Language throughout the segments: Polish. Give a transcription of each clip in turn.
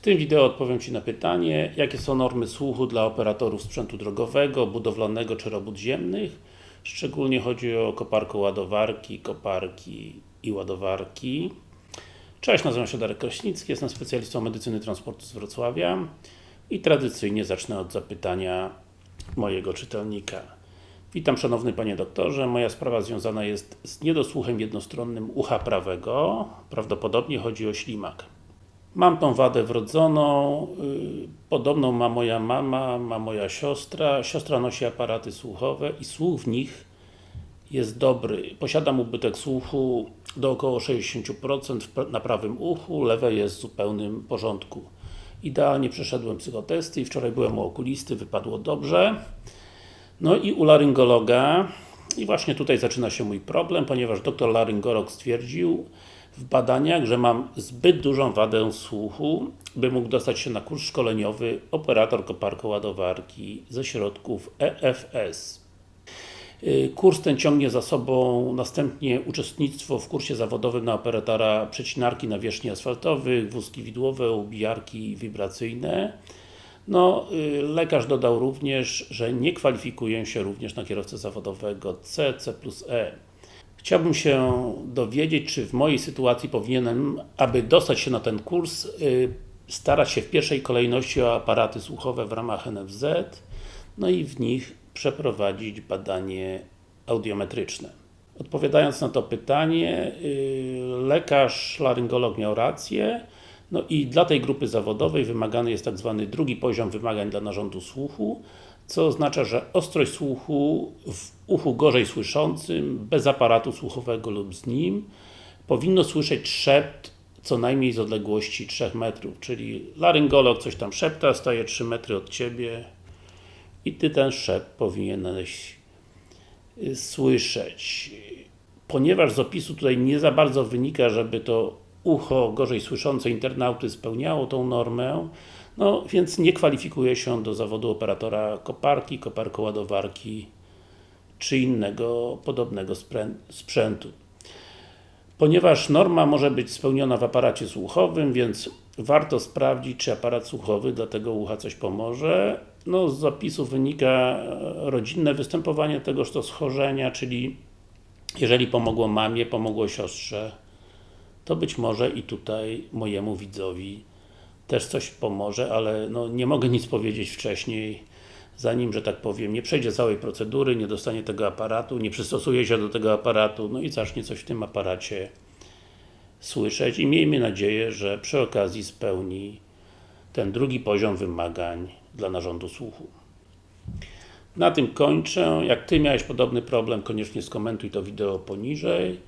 W tym wideo odpowiem Ci na pytanie, jakie są normy słuchu dla operatorów sprzętu drogowego, budowlanego czy robót ziemnych. Szczególnie chodzi o koparko ładowarki, koparki i ładowarki. Cześć, nazywam się Darek Kraśnicki, jestem specjalistą medycyny transportu z Wrocławia i tradycyjnie zacznę od zapytania mojego czytelnika. Witam Szanowny Panie Doktorze, moja sprawa związana jest z niedosłuchem jednostronnym ucha prawego, prawdopodobnie chodzi o ślimak. Mam tą wadę wrodzoną, yy, podobną ma moja mama, ma moja siostra. Siostra nosi aparaty słuchowe i słuch w nich jest dobry. Posiadam ubytek słuchu do około 60% na prawym uchu, lewe jest w zupełnym porządku. Idealnie przeszedłem psychotesty i wczoraj byłem u okulisty, wypadło dobrze. No i u laryngologa i właśnie tutaj zaczyna się mój problem, ponieważ doktor laryngolog stwierdził w badaniach, że mam zbyt dużą wadę słuchu, by mógł dostać się na kurs szkoleniowy operator koparko-ładowarki ze środków EFS. Y, kurs ten ciągnie za sobą następnie uczestnictwo w kursie zawodowym na operatora przecinarki nawierzchni asfaltowych, wózki widłowe, ubijarki wibracyjne. No, y, lekarz dodał również, że nie kwalifikuję się również na kierowcę zawodowego C, C plus E. Chciałbym się dowiedzieć, czy w mojej sytuacji powinienem, aby dostać się na ten kurs, y, starać się w pierwszej kolejności o aparaty słuchowe w ramach NFZ, no i w nich przeprowadzić badanie audiometryczne. Odpowiadając na to pytanie, y, lekarz, laryngolog miał rację, no i dla tej grupy zawodowej wymagany jest tak zwany drugi poziom wymagań dla narządu słuchu, co oznacza, że ostrość słuchu w uchu gorzej słyszącym, bez aparatu słuchowego lub z nim, powinno słyszeć szept co najmniej z odległości 3 metrów, czyli laryngolog coś tam szepta, staje 3 metry od Ciebie i Ty ten szept powinieneś y, słyszeć. Ponieważ z opisu tutaj nie za bardzo wynika, żeby to ucho gorzej słyszące internauty spełniało tą normę, no więc nie kwalifikuje się do zawodu operatora koparki, koparkoładowarki czy innego podobnego sprzętu. Ponieważ norma może być spełniona w aparacie słuchowym, więc warto sprawdzić, czy aparat słuchowy dla tego ucha coś pomoże. No, z zapisu wynika rodzinne występowanie tegoż to schorzenia, czyli jeżeli pomogło mamie, pomogło siostrze, to być może i tutaj mojemu widzowi też coś pomoże, ale no, nie mogę nic powiedzieć wcześniej, zanim, że tak powiem, nie przejdzie całej procedury, nie dostanie tego aparatu, nie przystosuje się do tego aparatu, no i zacznie coś w tym aparacie słyszeć i miejmy nadzieję, że przy okazji spełni ten drugi poziom wymagań dla narządu słuchu. Na tym kończę. Jak Ty miałeś podobny problem, koniecznie skomentuj to wideo poniżej.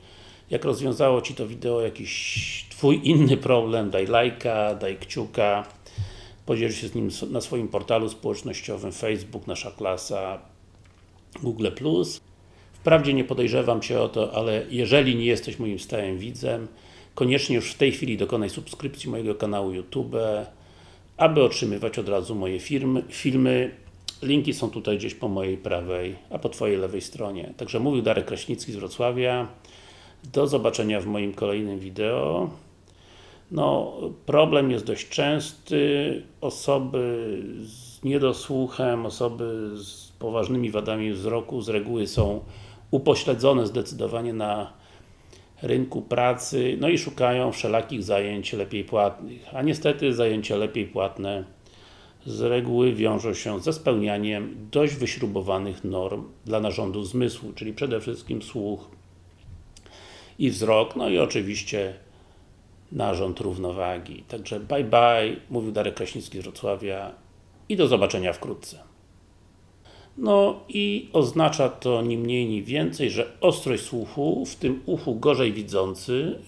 Jak rozwiązało Ci to wideo jakiś Twój inny problem, daj lajka, daj kciuka, podziel się z nim na swoim portalu społecznościowym Facebook, Nasza Klasa, Google+. Wprawdzie nie podejrzewam Cię o to, ale jeżeli nie jesteś moim stałym widzem, koniecznie już w tej chwili dokonaj subskrypcji mojego kanału YouTube, aby otrzymywać od razu moje firmy, filmy. Linki są tutaj gdzieś po mojej prawej, a po Twojej lewej stronie. Także mówił Darek Kraśnicki z Wrocławia. Do zobaczenia w moim kolejnym wideo. No, problem jest dość częsty. Osoby z niedosłuchem, osoby z poważnymi wadami wzroku z reguły są upośledzone zdecydowanie na rynku pracy, no i szukają wszelakich zajęć lepiej płatnych. A niestety zajęcia lepiej płatne z reguły wiążą się ze spełnianiem dość wyśrubowanych norm dla narządu zmysłu, czyli przede wszystkim słuch, i wzrok, no i oczywiście narząd równowagi. Także bye bye, mówił Darek Kraśnicki z Wrocławia i do zobaczenia wkrótce. No i oznacza to ni mniej, ni więcej, że ostrość słuchu, w tym uchu gorzej widzący,